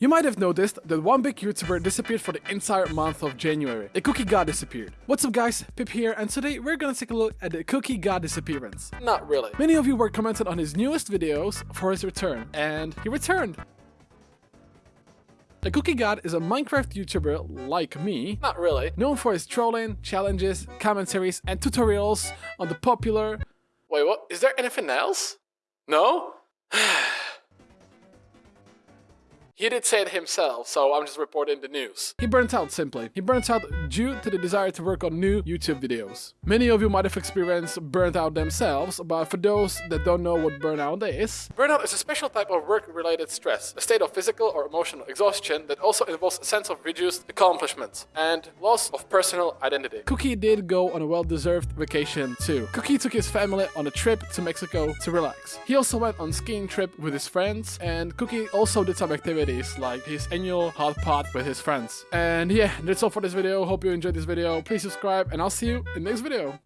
You might have noticed that one big YouTuber disappeared for the entire month of January. The Cookie God disappeared. What's up guys, Pip here, and today we're gonna take a look at the Cookie God disappearance. Not really. Many of you were commenting on his newest videos for his return, and he returned. The Cookie God is a Minecraft YouTuber like me, not really, known for his trolling, challenges, commentaries, and tutorials on the popular... Wait, what? Is there anything else? No? He did say it himself, so I'm just reporting the news. He burnt out simply. He burnt out due to the desire to work on new YouTube videos. Many of you might have experienced burnt out themselves, but for those that don't know what burnout is, burnout is a special type of work-related stress, a state of physical or emotional exhaustion that also involves a sense of reduced accomplishment and loss of personal identity. Cookie did go on a well-deserved vacation too. Cookie took his family on a trip to Mexico to relax. He also went on skiing trip with his friends and Cookie also did some activities activities like his annual hot pot with his friends. And yeah, that's all for this video. Hope you enjoyed this video. Please subscribe and I'll see you in the next video.